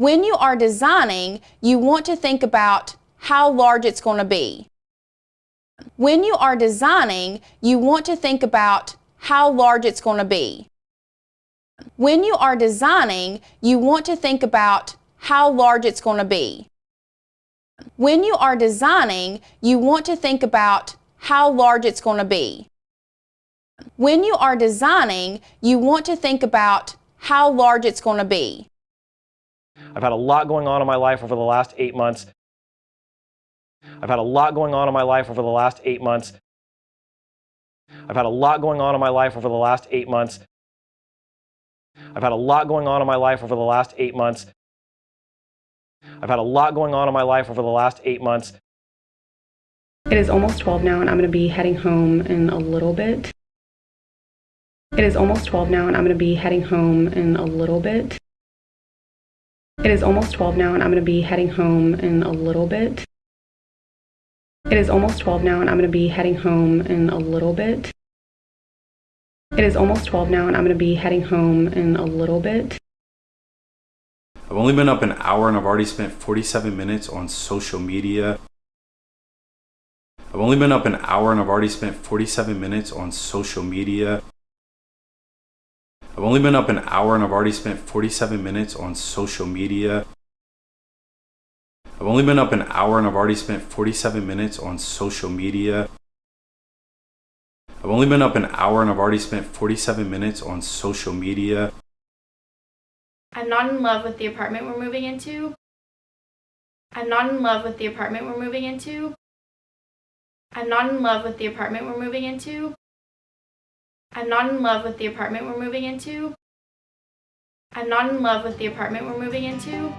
When you are designing, you want to think about how large it's going to be. When you are designing, you want to think about how large it's going to be. When you are designing, you want to think about how large it's going to be. When you are designing, you want to think about how large it's going to be. When you are designing, you want to think about how large it's going to be. I've had a lot going on in my life over the last eight months. I've had a lot going on in my life over the last eight months. I've had a lot going on in my life over the last eight months. I've had a lot going on in my life over the last eight months. I've had a lot going on in my life over the last eight months. It is almost 12 now and I'm going to be heading home in a little bit. It is almost 12 now and I'm going to be heading home in a little bit. It is almost 12 now and I'm going to be heading home in a little bit. It is almost 12 now and I'm going to be heading home in a little bit. It is almost 12 now and I'm going to be heading home in a little bit. I've only been up an hour and I've already spent 47 minutes on social media. I've only been up an hour and I've already spent 47 minutes on social media. I've only been up an hour and I've already spent 47 minutes on social media. I've only been up an hour and I've already spent 47 minutes on social media. I've only been up an hour and I've already spent 47 minutes on social media. I'm not in love with the apartment we're moving into. I'm not in love with the apartment we're moving into. I'm not in love with the apartment we're moving into. I'm not in love with the apartment we're moving into. I'm not in love with the apartment we're moving into.